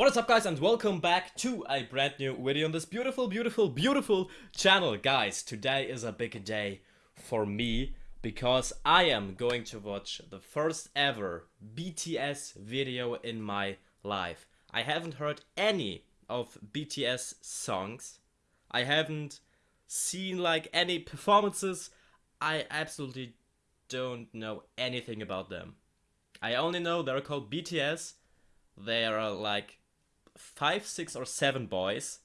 What is up guys and welcome back to a brand new video on this beautiful, beautiful, beautiful channel. Guys, today is a big day for me because I am going to watch the first ever BTS video in my life. I haven't heard any of BTS songs. I haven't seen like any performances. I absolutely don't know anything about them. I only know they're called BTS. They are like five, six, or seven boys.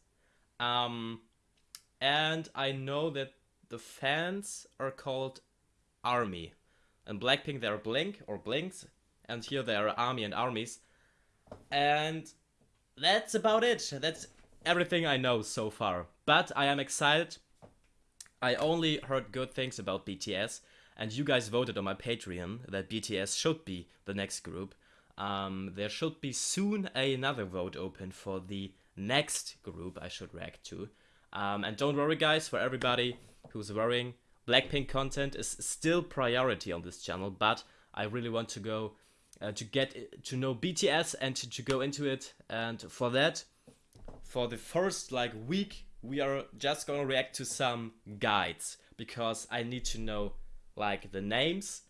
Um, and I know that the fans are called Army. And Blackpink, they're Blink or Blinks. And here they are Army and Armies. And that's about it. That's everything I know so far. But I am excited. I only heard good things about BTS. And you guys voted on my Patreon that BTS should be the next group um, there should be soon another vote open for the next group I should react to. Um, and don't worry guys, for everybody who's worrying, Blackpink content is still priority on this channel, but I really want to go uh, to get to know BTS and to, to go into it. And for that, for the first like week, we are just gonna react to some guides because I need to know like the names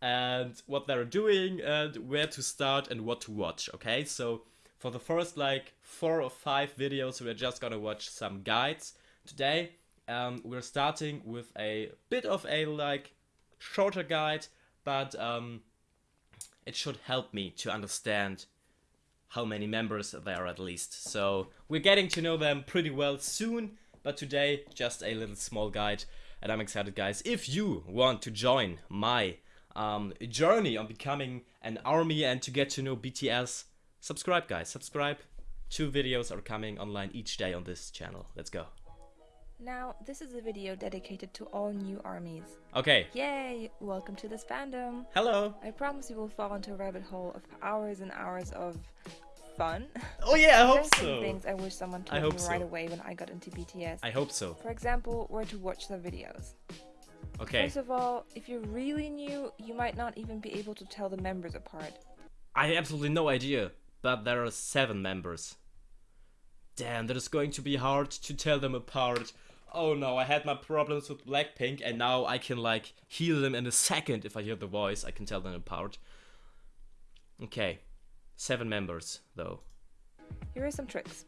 and what they're doing and where to start and what to watch, okay? So for the first like four or five videos, we're just gonna watch some guides. Today, um, we're starting with a bit of a like shorter guide, but um, it should help me to understand how many members there are at least. So we're getting to know them pretty well soon, but today just a little small guide and I'm excited guys. If you want to join my um, journey on becoming an army and to get to know BTS, subscribe guys, subscribe. Two videos are coming online each day on this channel. Let's go. Now, this is a video dedicated to all new armies. Okay. Yay! Welcome to this fandom. Hello. I promise you will fall into a rabbit hole of hours and hours of fun. Oh yeah, I hope There's so. things I wish someone told me right away when I got into BTS. I hope so. For example, where to watch the videos. Okay. First of all, if you're really new, you might not even be able to tell the members apart. I have absolutely no idea, but there are seven members. Damn, that is going to be hard to tell them apart. Oh no, I had my problems with Blackpink and now I can like heal them in a second if I hear the voice, I can tell them apart. Okay, seven members though. Here are some tricks.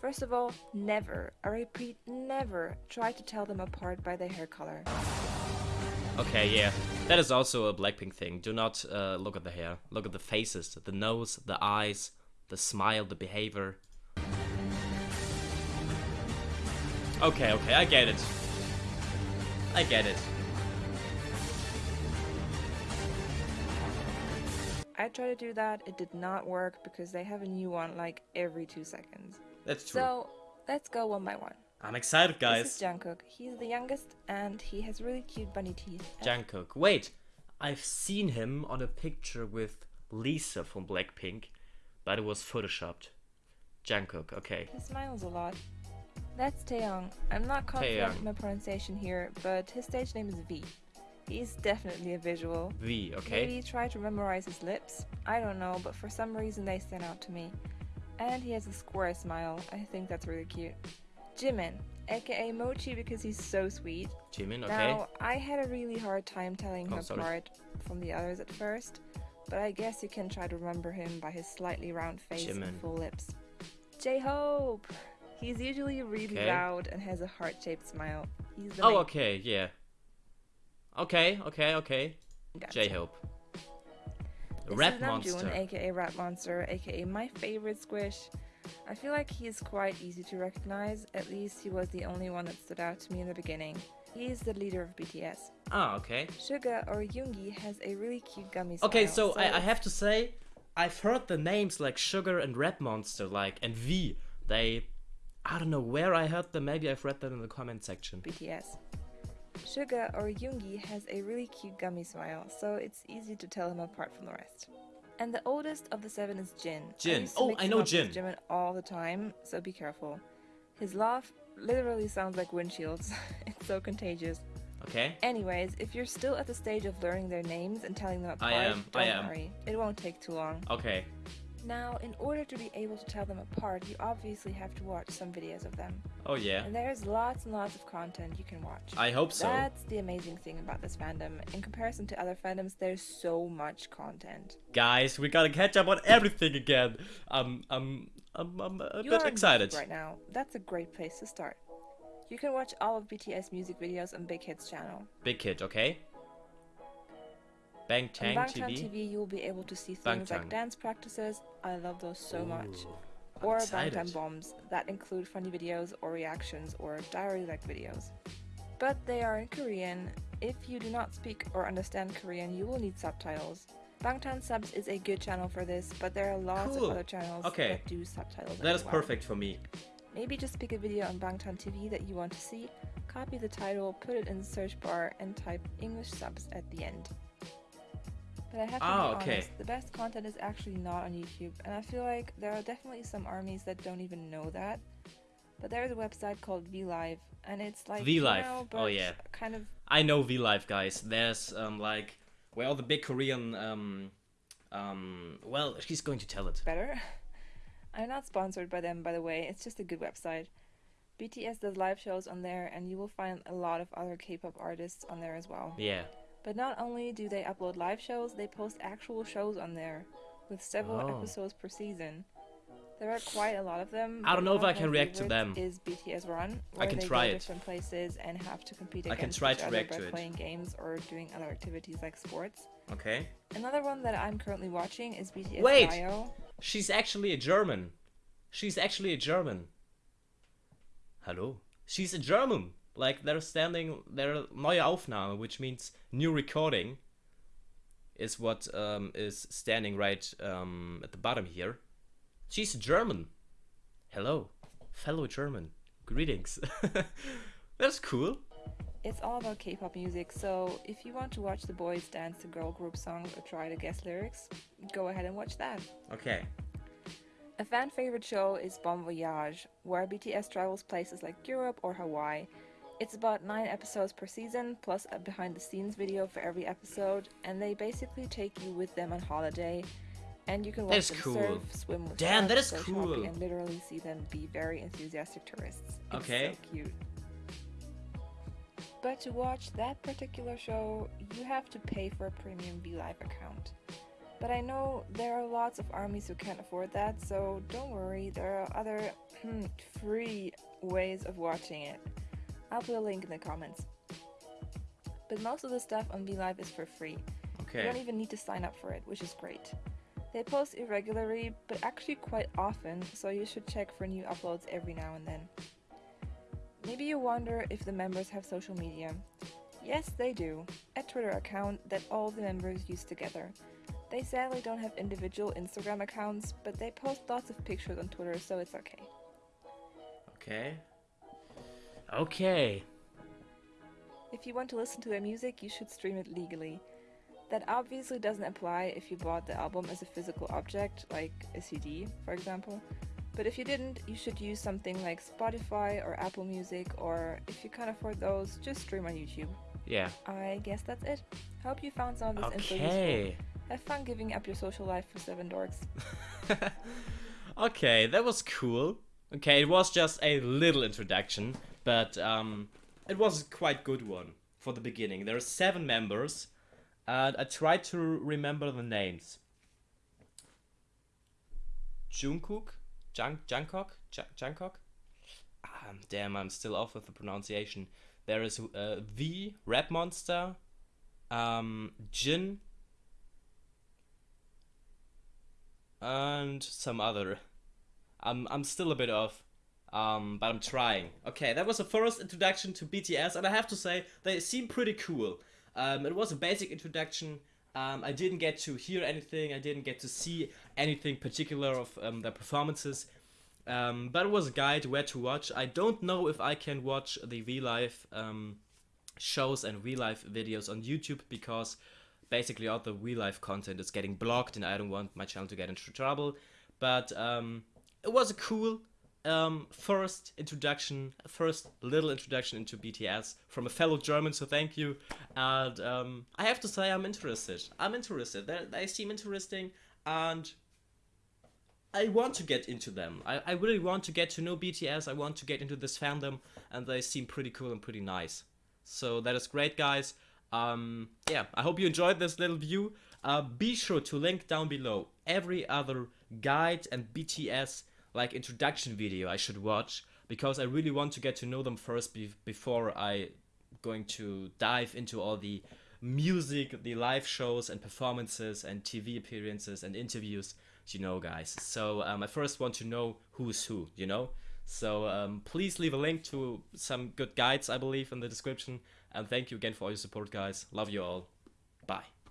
First of all, never, I repeat, never try to tell them apart by their hair color. Okay, yeah. That is also a Blackpink thing. Do not uh, look at the hair. Look at the faces, the nose, the eyes, the smile, the behavior. Okay, okay, I get it. I get it. I tried to do that, it did not work because they have a new one like every two seconds. That's true. So, let's go one by one. I'm excited, guys. This is Jungkook. He's the youngest, and he has really cute bunny teeth. Jungkook. Wait, I've seen him on a picture with Lisa from Blackpink, but it was photoshopped. Jungkook, okay. He smiles a lot. That's Taehyung. I'm not confident in my pronunciation here, but his stage name is V. He's definitely a visual. V, okay. Maybe try to memorize his lips. I don't know, but for some reason they stand out to me. And he has a square smile. I think that's really cute. Jimin, aka Mochi because he's so sweet. Jimin, okay. Now, I had a really hard time telling oh, him oh, apart from the others at first, but I guess you can try to remember him by his slightly round face Jimin. and full lips. J-Hope! He's usually really okay. loud and has a heart-shaped smile. He's the Oh, okay, yeah. Okay, okay, okay. Gotcha. J-Hope. Rap Monster. Namjoon, aka Rap Monster, aka my favorite squish. I feel like he is quite easy to recognize, at least he was the only one that stood out to me in the beginning. He is the leader of BTS. Ah, okay. Suga or Yoongi has a really cute gummy smile. Okay, so, so I, I, have to say, I've heard the names like Sugar and Red Monster, like, and V. They, I don't know where I heard them, maybe I've read them in the comment section. BTS. Suga or Yoongi has a really cute gummy smile, so it's easy to tell him apart from the rest. And the oldest of the seven is Jin. Jin. Oh, I oh, I know Jin. Jimin all the time, so be careful. His laugh literally sounds like windshields. it's so contagious. Okay. Anyways, if you're still at the stage of learning their names and telling them apart, I am. don't I am. worry. It won't take too long. Okay. Now, in order to be able to tell them apart, you obviously have to watch some videos of them. Oh yeah. And there's lots and lots of content you can watch. I hope so. That's the amazing thing about this fandom. In comparison to other fandoms, there's so much content. Guys, we gotta catch up on everything again. I'm, I'm, I'm, I'm a you bit excited. Right now, that's a great place to start. You can watch all of BTS music videos on Big Hit's channel. Big Hit, okay? Bangtan on Bangtan TV. TV, you'll be able to see things Bangtan. like dance practices. I love those so Ooh, much. Or excited. Bangtan bombs that include funny videos or reactions or diary-like videos. But they are in Korean. If you do not speak or understand Korean, you will need subtitles. Bangtan Subs is a good channel for this, but there are lots Cool. of other channels Okay. that do subtitles. That is well. perfect for me. Maybe just pick a video on Bangtan TV that you want to see, copy the title, put it in the search bar, and type English subs at the end. But I have to Ah, be okay. honest, the best content is actually not on YouTube, and I feel like there are definitely some armies that don't even know that. But there's a website called VLive, and it's like VLive, You know, oh yeah. kind of I know V Live guys. There's um like where all the big Korean um um well she's going to tell it. better. I'm not sponsored by them, by the way. It's just a good website. BTS does live shows on there, and you will find a lot of other K-pop artists on there as well. Yeah. But not only do they upload live shows, they post actual shows on there, with several Oh. episodes per season. There are quite a lot of them. I don't know if I can react to them. Is BTS Run? I can try it. different places and have to compete I can against try to react by to it. playing games or doing other activities like sports. Okay. Another one that I'm currently watching is BTS Wait! Dio. She's actually a German. She's actually a German. Hello. She's a German. Like they're standing they're neue Aufnahme, which means new recording is what um, is standing right um, at the bottom here. She's German. Hello, fellow German. Greetings. That's cool. It's all about K-pop music, so if you want to watch the boys dance to girl group songs or try to guess lyrics, go ahead and watch that. Okay. A fan favorite show is Bon Voyage, where BTS travels places like Europe or Hawaii. It's about 9 episodes per season, plus a behind the scenes video for every episode, and they basically take you with them on holiday. And you can watch them cool. surf, swim with Damn, that is shopping, cool. and literally see them be very enthusiastic tourists. It's Okay. so cute. But to watch that particular show, you have to pay for a premium VLive account. But I know there are lots of armies who can't afford that, so don't worry, there are other hmm, free ways of watching it. I'll put a link in the comments. But most of the stuff on VLive is for free. Okay. You don't even need to sign up for it, which is great. They post irregularly, but actually quite often, so you should check for new uploads every now and then. Maybe you wonder if the members have social media. Yes, they do. A Twitter account that all the members use together. They sadly don't have individual Instagram accounts, but they post lots of pictures on Twitter, so it's okay. Okay. Okay. If you want to listen to their music, you should stream it legally. That obviously doesn't apply if you bought the album as a physical object, like a CD, for example. But if you didn't, you should use something like Spotify or Apple Music, or if you can't afford those, just stream on YouTube. Yeah. I guess that's it. Hope you found some of this info useful. Okay. Have fun giving up your social life for seven dorks. okay, that was cool. Okay, it was just a little introduction, but um, it was a quite good one for the beginning. There are seven members, and I tried to remember the names. Jungkook, Jung Jungkook, Jung- Jungkook. Um, damn, I'm still off with the pronunciation. There is uh, V Rap Monster, um, Jin, and some other. I'm I'm still a bit off, um, but I'm trying. Okay, that was the first introduction to BTS, and I have to say they seem pretty cool. Um, it was a basic introduction. Um, I didn't get to hear anything. I didn't get to see anything particular of um, their performances. Um, but it was a guide where to watch. I don't know if I can watch the V Live um, shows and V Live videos on YouTube because basically all the V Live content is getting blocked and I don't want my channel to get into trouble. But um, it was a cool um, first introduction, first little introduction into BTS from a fellow German, so thank you. And um, I have to say, I'm interested. I'm interested. They, they seem interesting, and I want to get into them. I, I really want to get to know BTS. I want to get into this fandom, and they seem pretty cool and pretty nice. So that is great, guys. Um, yeah, I hope you enjoyed this little view. Uh, be sure to link down below every other guide and BTS like introduction video I should watch because I really want to get to know them first be before I going to dive into all the music, the live shows and performances and TV appearances and interviews, you know, guys. So um, I first want to know who's who, you know. So um, please leave a link to some good guides, I believe, in the description. And thank you again for all your support, guys. Love you all. Bye.